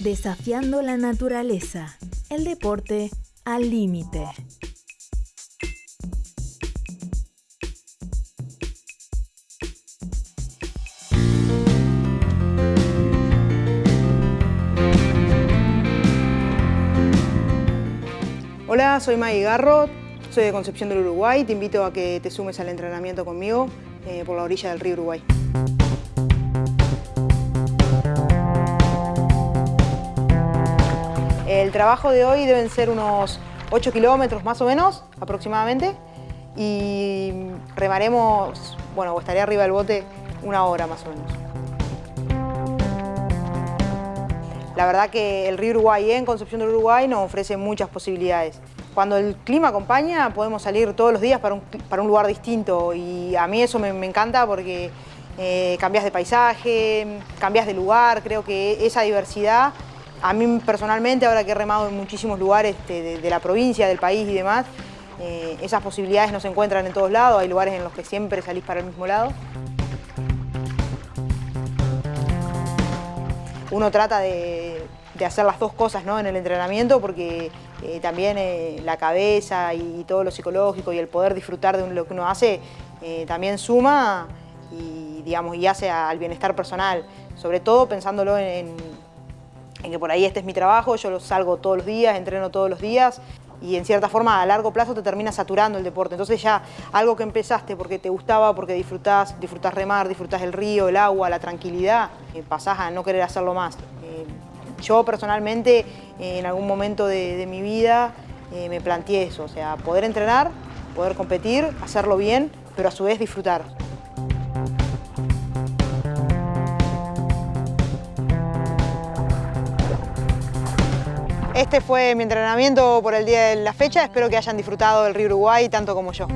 Desafiando la naturaleza. El deporte al límite. Hola, soy Maggie Garro, soy de Concepción del Uruguay. Te invito a que te sumes al entrenamiento conmigo eh, por la orilla del río Uruguay. Trabajo de hoy deben ser unos 8 kilómetros más o menos, aproximadamente, y remaremos, bueno, estaré arriba del bote una hora más o menos. La verdad que el río Uruguay en Concepción del Uruguay nos ofrece muchas posibilidades. Cuando el clima acompaña podemos salir todos los días para un, lugar distinto y a mí eso me, encanta porque eh, cambias de paisaje, cambias de lugar, creo que esa diversidad a mí personalmente, ahora que he remado en muchísimos lugares de, la provincia, del país y demás, eh, esas posibilidades no se encuentran en todos lados, hay lugares en los que siempre salís para el mismo lado. Uno trata de, hacer las dos cosas ¿no? en el entrenamiento porque eh, también eh, la cabeza y, todo lo psicológico y el poder disfrutar de lo que uno hace también suma y, digamos, y hace al bienestar personal, sobre todo pensándolo en en que por ahí este es mi trabajo, yo salgo todos los días, entreno todos los días y en cierta forma a largo plazo te termina saturando el deporte. Entonces ya algo que empezaste porque te gustaba, porque disfrutás, disfrutás remar, disfrutás el río, el agua, la tranquilidad, eh, pasás a no querer hacerlo más. Eh, yo personalmente en algún momento de, mi vida eh, me planteé eso, o sea, poder entrenar, poder competir, hacerlo bien, pero a su vez disfrutar. Este fue mi entrenamiento por el día de la fecha. Espero que hayan disfrutado del río Uruguay tanto como yo.